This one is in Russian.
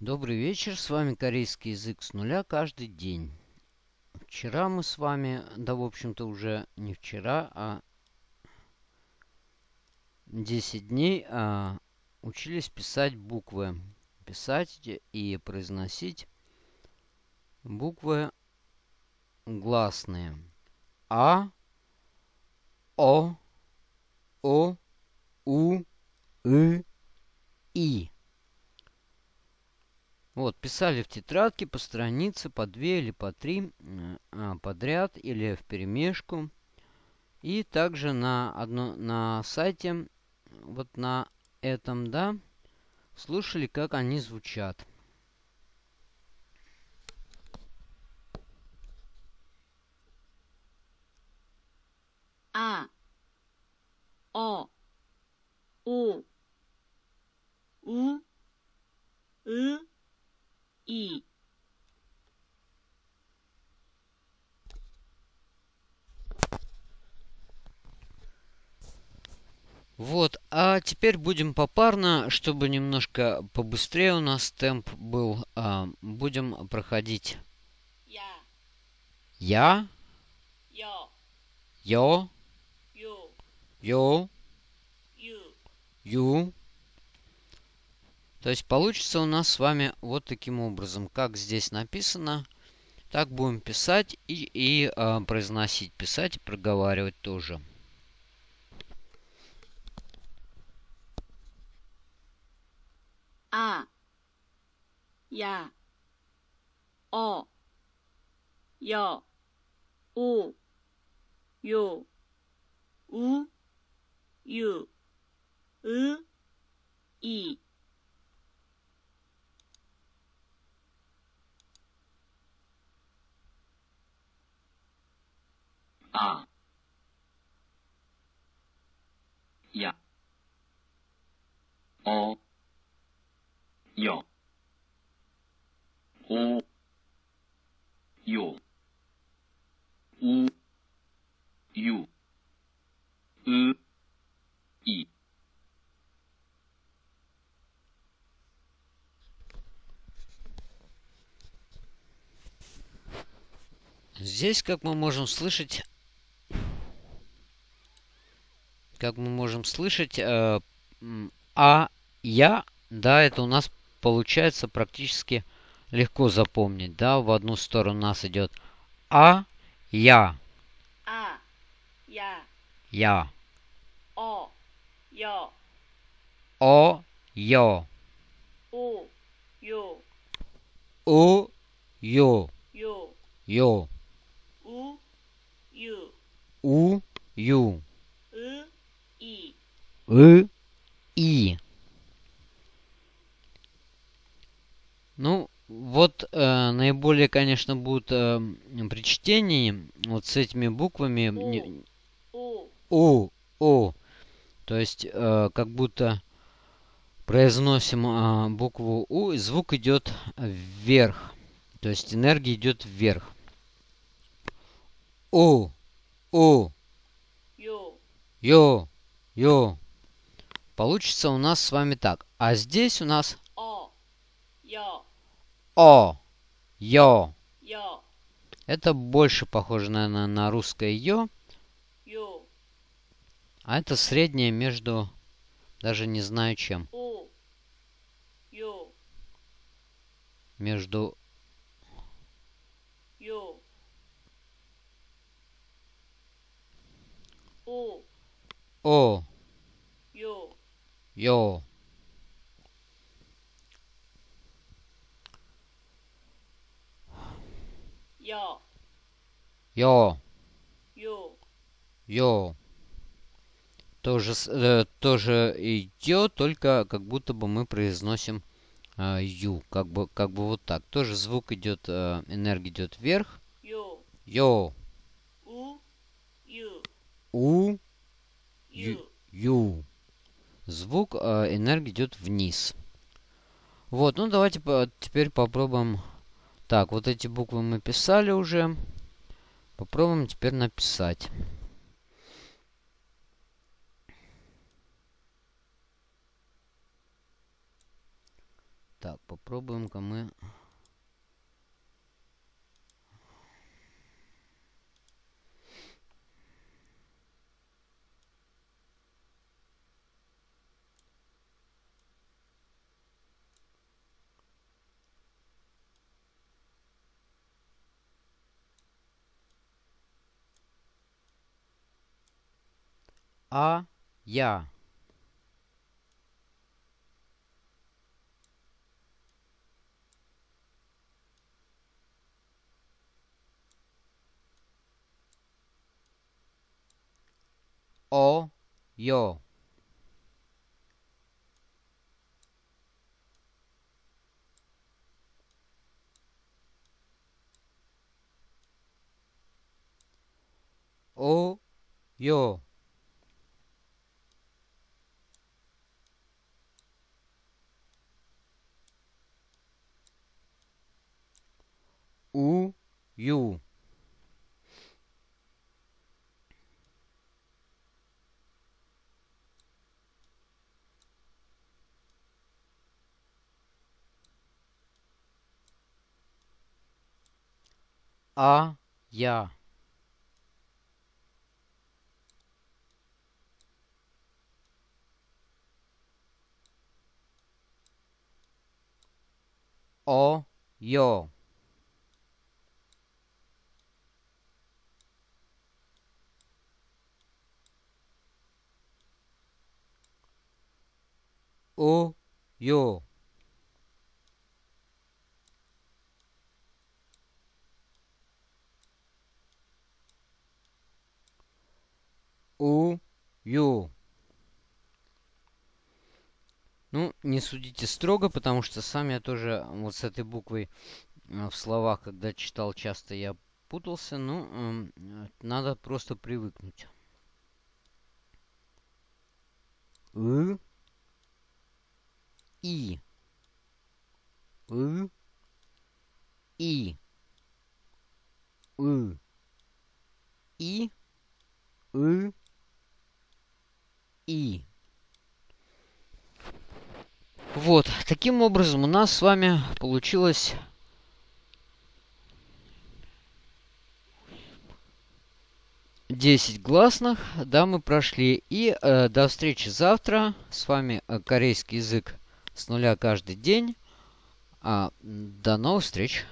Добрый вечер, с вами корейский язык с нуля каждый день. Вчера мы с вами, да в общем-то уже не вчера, а 10 дней а, учились писать буквы. Писать и произносить буквы гласные. А, О, О, У, И, И. Вот, писали в тетрадке по странице, по две или по три а, подряд или в перемешку. И также на, одно, на сайте, вот на этом, да, слушали, как они звучат. А, О, У, И, и. Вот, а теперь будем попарно, чтобы немножко побыстрее у нас темп был. А, будем проходить. Я. Я. Ё. Ё. Ю. Ё. Ю. Ю. То есть получится у нас с вами вот таким образом. Как здесь написано, так будем писать и, и э, произносить. Писать и проговаривать тоже. А. Я. О. я, У. Ю. У. Ю. И. およおようゆうい Здесь, как мы можем слышать, как мы можем слышать, э, а я, да, это у нас получается практически легко запомнить, да, в одну сторону у нас идет А, я. А, я. Я. О, йо. О, йо. У, ю. У, ю. Ю. Ю. У, ю. У, ю. У, и. Усилия, конечно, будут э, при чтении, вот с этими буквами. У. У. у. То есть, э, как будто произносим э, букву У, и звук идет вверх. То есть, энергия идет вверх. У. У. Йо. Йо. Йо. Получится у нас с вами так. А здесь у нас... О. Йо. О. Йо. Йо. Это больше похоже, наверное, на русское йо. Йо. А это среднее между... Даже не знаю чем. О. Йо. Между... Йо. О. О. Йо. Йо. Йо. Йо. Йо. Тоже, э, тоже идет, только как будто бы мы произносим э, ю. Как бы, как бы вот так. Тоже звук идет, э, энергия идет вверх. Йо. Йо. У. Ю. У. Ю. ю. Звук э, энергии идет вниз. Вот, ну давайте по теперь попробуем. Так, вот эти буквы мы писали уже. Попробуем теперь написать. Так, попробуем-ка мы... а я о 요 오, 요. У, ю. А, я. О, ё. О, ё. У, ю. Ну, не судите строго, потому что сам я тоже вот с этой буквой э, в словах, когда читал, часто я путался. Ну, эм, надо просто привыкнуть. И. у, И. у, И. у, И. Вот, таким образом у нас с вами получилось... Десять гласных, да, мы прошли. И э, до встречи завтра. С вами э, корейский язык с нуля каждый день. А, до новых встреч.